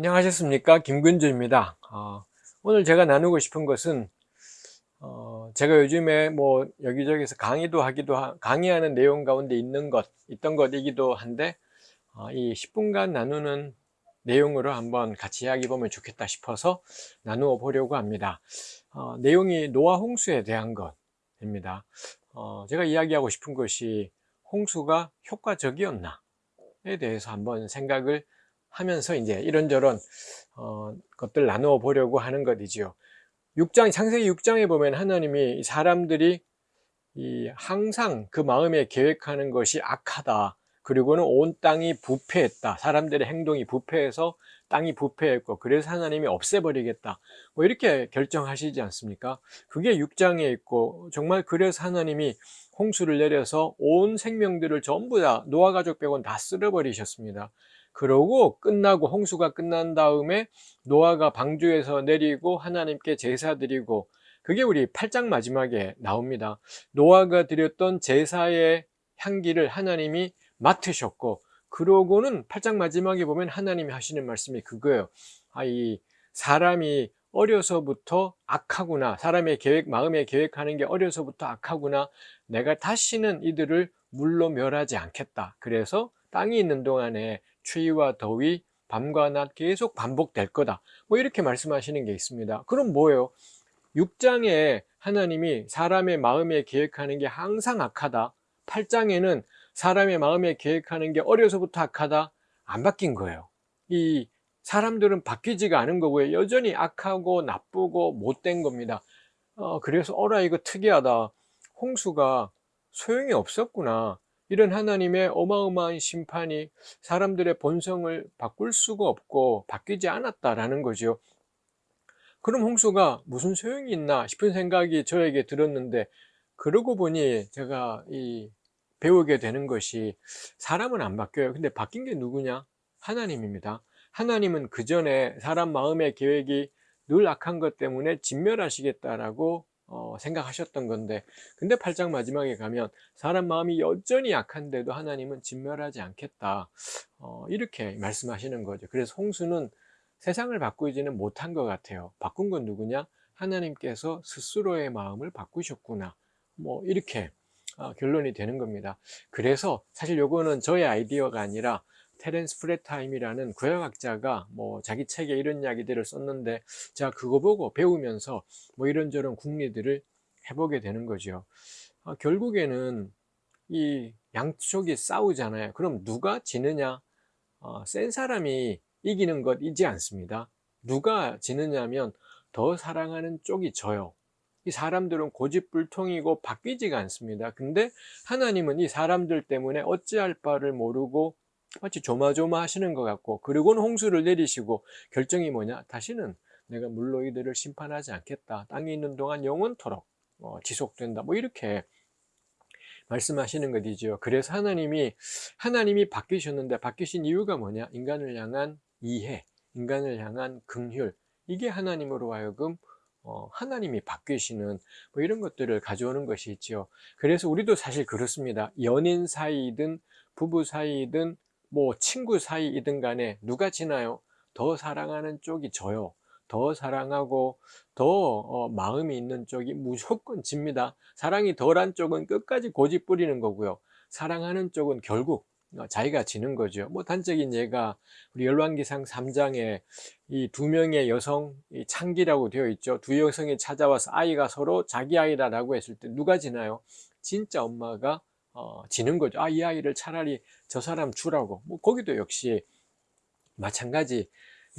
안녕하셨습니까? 김근주입니다. 어, 오늘 제가 나누고 싶은 것은 어, 제가 요즘에 뭐 여기저기서 강의도 하기도 하, 강의하는 내용 가운데 있는 것 있던 것이기도 한데 어, 이 10분간 나누는 내용으로 한번 같이 이야기 보면 좋겠다 싶어서 나누어 보려고 합니다. 어, 내용이 노아 홍수에 대한 것입니다. 어, 제가 이야기하고 싶은 것이 홍수가 효과적이었나에 대해서 한번 생각을 하면서 이제 이런저런 어, 것들 나누어 보려고 하는 것이지요. 6장 창세기 6장에 보면 하나님이 사람들이 이 항상 그 마음에 계획하는 것이 악하다. 그리고는 온 땅이 부패했다. 사람들의 행동이 부패해서 땅이 부패했고 그래서 하나님이 없애버리겠다. 뭐 이렇게 결정하시지 않습니까? 그게 6장에 있고 정말 그래서 하나님이 홍수를 내려서 온 생명들을 전부 다 노아 가족 빼고는 다 쓸어버리셨습니다. 그러고 끝나고 홍수가 끝난 다음에 노아가 방주에서 내리고 하나님께 제사 드리고 그게 우리 8장 마지막에 나옵니다. 노아가 드렸던 제사의 향기를 하나님이 맡으셨고 그러고는 8장 마지막에 보면 하나님이 하시는 말씀이 그거예요. 아, 이 사람이 어려서부터 악하구나. 사람의 계획, 마음의 계획하는 게 어려서부터 악하구나. 내가 다시는 이들을 물로 멸하지 않겠다. 그래서 땅이 있는 동안에 추위와 더위, 밤과 낮 계속 반복될 거다. 뭐 이렇게 말씀하시는 게 있습니다. 그럼 뭐예요? 6장에 하나님이 사람의 마음에 계획하는 게 항상 악하다. 8장에는 사람의 마음에 계획하는 게 어려서부터 악하다. 안 바뀐 거예요. 이 사람들은 바뀌지가 않은 거고요. 여전히 악하고 나쁘고 못된 겁니다. 어, 그래서 어라 이거 특이하다. 홍수가 소용이 없었구나. 이런 하나님의 어마어마한 심판이 사람들의 본성을 바꿀 수가 없고 바뀌지 않았다라는 거죠. 그럼 홍수가 무슨 소용이 있나 싶은 생각이 저에게 들었는데 그러고 보니 제가 이 배우게 되는 것이 사람은 안 바뀌어요. 근데 바뀐 게 누구냐? 하나님입니다. 하나님은 그 전에 사람 마음의 계획이 늘 악한 것 때문에 진멸하시겠다라고 어, 생각하셨던 건데. 근데 8장 마지막에 가면 사람 마음이 여전히 약한데도 하나님은 진멸하지 않겠다. 어, 이렇게 말씀하시는 거죠. 그래서 홍수는 세상을 바꾸지는 못한 것 같아요. 바꾼 건 누구냐? 하나님께서 스스로의 마음을 바꾸셨구나. 뭐 이렇게 어, 결론이 되는 겁니다. 그래서 사실 요거는 저의 아이디어가 아니라 테렌스 프레타임이라는 구약학자가 뭐 자기 책에 이런 이야기들을 썼는데 제가 그거 보고 배우면서 뭐 이런저런 궁리들을 해보게 되는 거죠. 아, 결국에는 이 양쪽이 싸우잖아요. 그럼 누가 지느냐? 어, 센 사람이 이기는 것이지 않습니다. 누가 지느냐면 더 사랑하는 쪽이 져요. 이 사람들은 고집불통이고 바뀌지가 않습니다. 근데 하나님은 이 사람들 때문에 어찌할 바를 모르고 마치 조마조마 하시는 것 같고 그리고는 홍수를 내리시고 결정이 뭐냐? 다시는 내가 물로 이들을 심판하지 않겠다. 땅에 있는 동안 영원토록 어, 지속된다. 뭐 이렇게 말씀하시는 것이죠 그래서 하나님이 하나님이 바뀌셨는데 바뀌신 이유가 뭐냐? 인간을 향한 이해 인간을 향한 긍휼. 이게 하나님으로 하여금 어, 하나님이 바뀌시는 뭐 이런 것들을 가져오는 것이 있죠 그래서 우리도 사실 그렇습니다. 연인 사이든 부부 사이든 뭐 친구 사이이든 간에 누가 지나요? 더 사랑하는 쪽이 저요. 더 사랑하고 더 어, 마음이 있는 쪽이 무조건 집니다. 사랑이 덜한 쪽은 끝까지 고집 부리는 거고요. 사랑하는 쪽은 결국 어, 자기가 지는 거죠. 뭐 단적인 예가 우리 열왕기상 3장에 이 두 명의 여성 이 창기라고 되어 있죠. 두 여성이 찾아와서 아이가 서로 자기 아이다라고 했을 때 누가 지나요? 진짜 엄마가 어, 지는 거죠. 아, 이 아이를 차라리 저 사람 주라고. 뭐, 거기도 역시 마찬가지일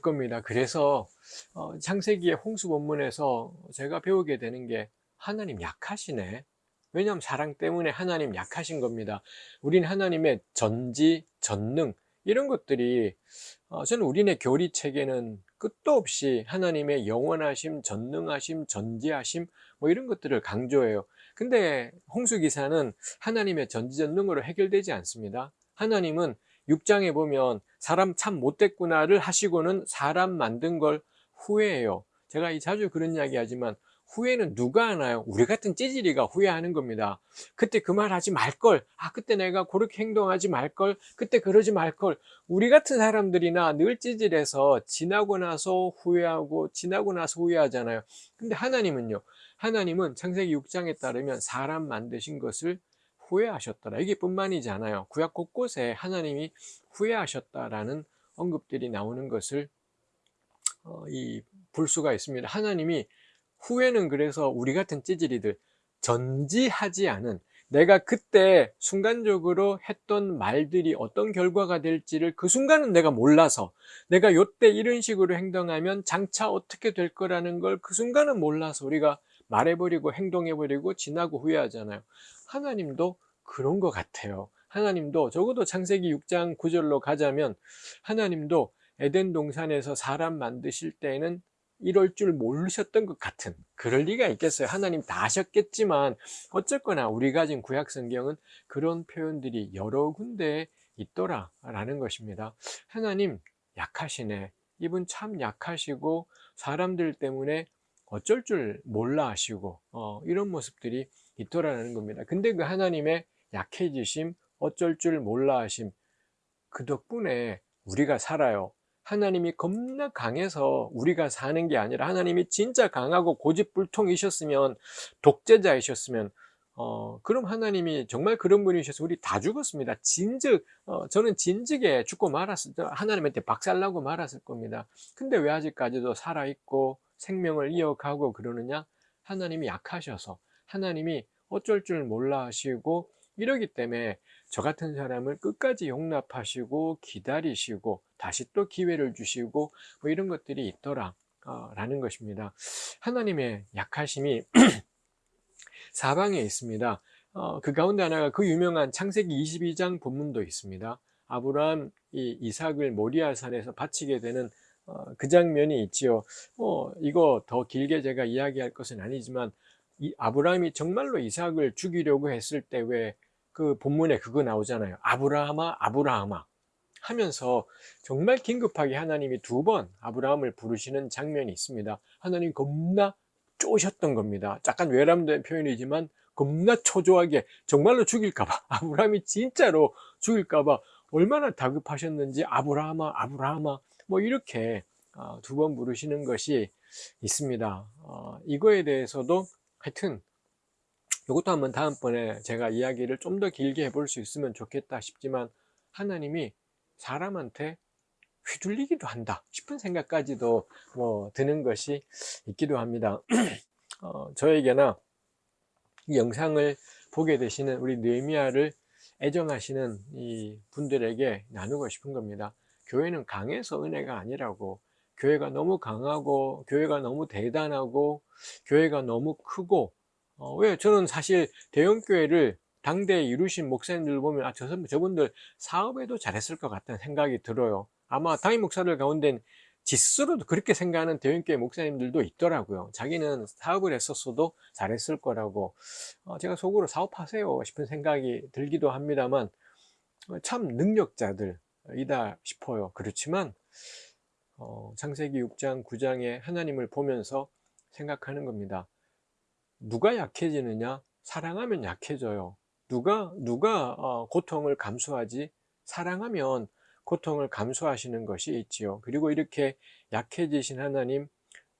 겁니다. 그래서, 어, 창세기의 홍수 본문에서 제가 배우게 되는 게 하나님 약하시네. 왜냐하면 사랑 때문에 하나님 약하신 겁니다. 우린 하나님의 전지, 전능, 이런 것들이, 어, 저는 우리네 교리 체계는 끝도 없이 하나님의 영원하심, 전능하심, 전지하심, 뭐 이런 것들을 강조해요. 근데 홍수 기사는 하나님의 전지전능으로 해결되지 않습니다. 하나님은 6장에 보면 사람 참 못됐구나를 하시고는 사람 만든 걸 후회해요. 제가 자주 그런 이야기 하지만 후회는 누가 하나요? 우리 같은 찌질이가 후회하는 겁니다. 그때 그 말 하지 말걸. 아, 그때 내가 그렇게 행동하지 말걸. 그때 그러지 말걸. 우리 같은 사람들이나 늘 찌질해서 지나고 나서 후회하고 지나고 나서 후회하잖아요. 근데 하나님은요. 하나님은 창세기 6장에 따르면 사람 만드신 것을 후회하셨더라. 이게 뿐만이지 않아요. 구약 곳곳에 하나님이 후회하셨다라는 언급들이 나오는 것을 어, 이 볼 수가 있습니다. 하나님이 후회는 그래서 우리 같은 찌질이들 전지하지 않은 내가 그때 순간적으로 했던 말들이 어떤 결과가 될지를 그 순간은 내가 몰라서 내가 요때 이런 식으로 행동하면 장차 어떻게 될 거라는 걸 그 순간은 몰라서 우리가 말해버리고 행동해버리고 지나고 후회하잖아요. 하나님도 그런 것 같아요. 하나님도 적어도 창세기 6장 9절로 가자면 하나님도 에덴 동산에서 사람 만드실 때에는 이럴 줄 모르셨던 것 같은 그럴 리가 있겠어요. 하나님 다 하셨겠지만 어쨌거나 우리가 지금 구약 성경은 그런 표현들이 여러 군데에 있더라 라는 것입니다. 하나님 약하시네. 이분 참 약하시고 사람들 때문에 어쩔 줄 몰라 하시고 어, 이런 모습들이 있더라는 겁니다. 근데 그 하나님의 약해지심, 어쩔 줄 몰라 하심 그 덕분에 우리가 살아요. 하나님이 겁나 강해서 우리가 사는 게 아니라 하나님이 진짜 강하고 고집불통이셨으면 독재자이셨으면 어, 그럼 하나님이 정말 그런 분이셔서 우리 다 죽었습니다. 진즉, 어, 저는 진즉에 죽고 말았을, 하나님한테 박살나고 말았을 겁니다. 근데 왜 아직까지도 살아있고 생명을 이어가고 그러느냐? 하나님이 약하셔서, 하나님이 어쩔 줄 몰라 하시고, 이러기 때문에 저 같은 사람을 끝까지 용납하시고 기다리시고 다시 또 기회를 주시고 뭐 이런 것들이 있더라 어, 라는 것입니다. 하나님의 약하심이 사방에 있습니다. 어, 그 가운데 하나가 그 유명한 창세기 22장 본문도 있습니다. 아브라함 이 이삭을 모리아산에서 바치게 되는 어, 그 장면이 있지요. 어, 이거 더 길게 제가 이야기할 것은 아니지만 이 아브라함이 정말로 이삭을 죽이려고 했을 때 왜 그 본문에 그거 나오잖아요. 아브라함아, 아브라함아 하면서 정말 긴급하게 하나님이 두 번 아브라함을 부르시는 장면이 있습니다. 하나님 겁나 쪼셨던 겁니다. 약간 외람된 표현이지만 겁나 초조하게 정말로 죽일까봐 아브라함이 진짜로 죽일까봐 얼마나 다급하셨는지 아브라함아, 아브라함아 뭐 이렇게 어, 두번 부르시는 것이 있습니다. 어, 이거에 대해서도 하여튼 이것도 한번 다음번에 제가 이야기를 좀 더 길게 해볼 수 있으면 좋겠다 싶지만 하나님이 사람한테 휘둘리기도 한다 싶은 생각까지도 뭐 드는 것이 있기도 합니다. 어, 저에게나 이 영상을 보게 되시는 우리 느헤미야를 애정하시는 이 분들에게 나누고 싶은 겁니다. 교회는 강해서 은혜가 아니라고 교회가 너무 강하고 교회가 너무 대단하고 교회가 너무 크고 어, 왜 저는 사실 대형교회를 당대에 이루신 목사님들 보면 아, 저, 저분들 사업에도 잘했을 것 같다는 생각이 들어요. 아마 담임 목사들 가운데 지 스스로도 그렇게 생각하는 대형교회 목사님들도 있더라고요. 자기는 사업을 했었어도 잘했을 거라고 어, 제가 속으로 사업하세요 싶은 생각이 들기도 합니다만 어, 참 능력자들이다 싶어요. 그렇지만 어, 창세기 6장 9장에 하나님을 보면서 생각하는 겁니다. 누가 약해지느냐? 사랑하면 약해져요. 누가 누가 어, 고통을 감수하지? 사랑하면 고통을 감수하시는 것이 있지요. 그리고 이렇게 약해지신 하나님,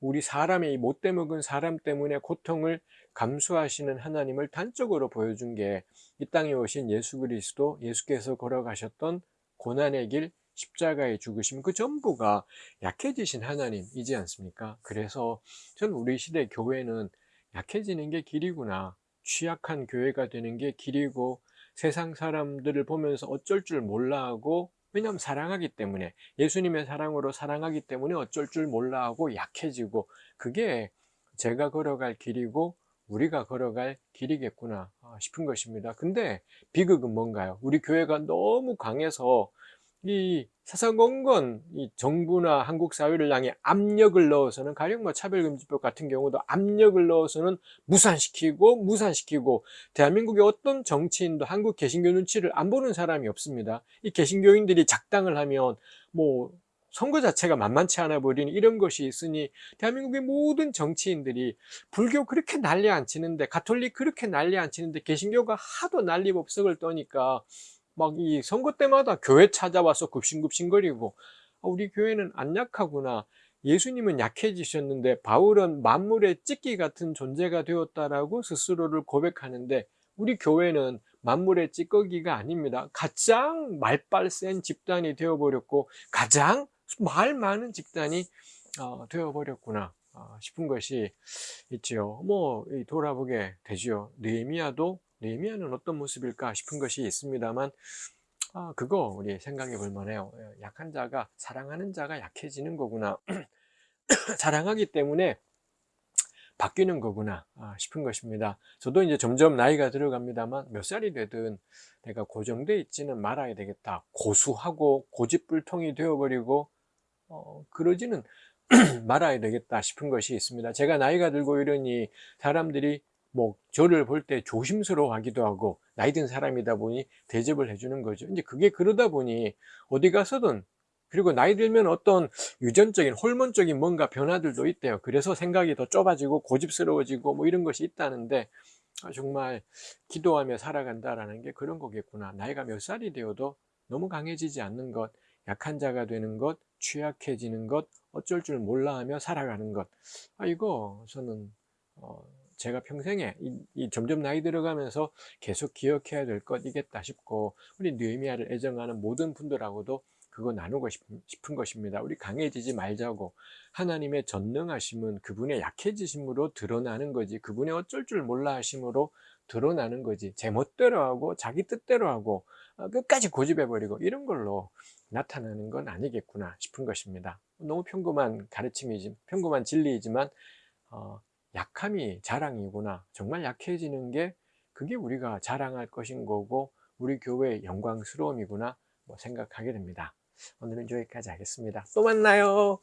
우리 사람의 못돼 먹은 사람 때문에 고통을 감수하시는 하나님을 단적으로 보여준 게 이 땅에 오신 예수 그리스도, 예수께서 걸어가셨던 고난의 길, 십자가의 죽으심 그 전부가 약해지신 하나님이지 않습니까? 그래서 전 우리 시대 교회는 약해지는 게 길이구나. 취약한 교회가 되는 게 길이고 세상 사람들을 보면서 어쩔 줄 몰라 하고 왜냐하면 사랑하기 때문에 예수님의 사랑으로 사랑하기 때문에 어쩔 줄 몰라 하고 약해지고 그게 제가 걸어갈 길이고 우리가 걸어갈 길이겠구나 싶은 것입니다. 근데 비극은 뭔가요? 우리 교회가 너무 강해서 이 사사건건 이 정부나 한국 사회를 향해 압력을 넣어서는 가령 뭐 차별금지법 같은 경우도 압력을 넣어서는 무산시키고 무산시키고 대한민국의 어떤 정치인도 한국 개신교 눈치를 안 보는 사람이 없습니다. 이 개신교인들이 작당을 하면 뭐 선거 자체가 만만치 않아 버리는 이런 것이 있으니 대한민국의 모든 정치인들이 불교 그렇게 난리 안 치는데 가톨릭 그렇게 난리 안 치는데 개신교가 하도 난리법석을 떠니까 막 이 선거 때마다 교회 찾아와서 굽신굽신거리고 아, 우리 교회는 안 약하구나 예수님은 약해지셨는데 바울은 만물의 찢기 같은 존재가 되었다라고 스스로를 고백하는데 우리 교회는 만물의 찌꺼기가 아닙니다. 가장 말빨 센 집단이 되어버렸고 가장 말 많은 집단이 어, 되어버렸구나 어, 싶은 것이 있지요. 뭐 돌아보게 되지요. 느헤미야도 느헤미야는 어떤 모습일까 싶은 것이 있습니다만 아, 그거 우리 생각해 볼 만해요. 예, 약한 자가 사랑하는 자가 약해지는 거구나. 사랑하기 때문에 바뀌는 거구나 아, 싶은 것입니다. 저도 이제 점점 나이가 들어갑니다만 몇 살이 되든 내가 고정돼 있지는 말아야 되겠다. 고수하고 고집불통이 되어버리고 어, 그러지는 말아야 되겠다 싶은 것이 있습니다. 제가 나이가 들고 이러니 사람들이 뭐 저를 볼 때 조심스러워 하기도 하고 나이 든 사람이다 보니 대접을 해주는 거죠. 이제 그게 그러다 보니 어디 가서든 그리고 나이 들면 어떤 유전적인 호르몬적인 뭔가 변화들도 있대요. 그래서 생각이 더 좁아지고 고집스러워지고 뭐 이런 것이 있다는데 아, 정말 기도하며 살아간다라는 게 그런 거겠구나. 나이가 몇 살이 되어도 너무 강해지지 않는 것, 약한 자가 되는 것, 취약해지는 것, 어쩔 줄 몰라 하며 살아가는 것. 아, 이거 저는 어, 제가 평생에 이, 이, 점점 나이 들어가면서 계속 기억해야 될 것이겠다 싶고 우리 느헤미야를 애정하는 모든 분들하고도 그거 나누고 싶은 것입니다. 우리 강해지지 말자고 하나님의 전능하심은 그분의 약해지심으로 드러나는 거지 그분의 어쩔 줄 몰라 하심으로 드러나는 거지 제 멋대로 하고 자기 뜻대로 하고 어, 끝까지 고집해버리고 이런 걸로 나타나는 건 아니겠구나 싶은 것입니다. 너무 평범한 가르침이지 평범한 진리이지만 어, 약함이 자랑이구나. 정말 약해지는 게 그게 우리가 자랑할 것인 거고 우리 교회의 영광스러움이구나 뭐 생각하게 됩니다. 오늘은 여기까지 하겠습니다. 또 만나요.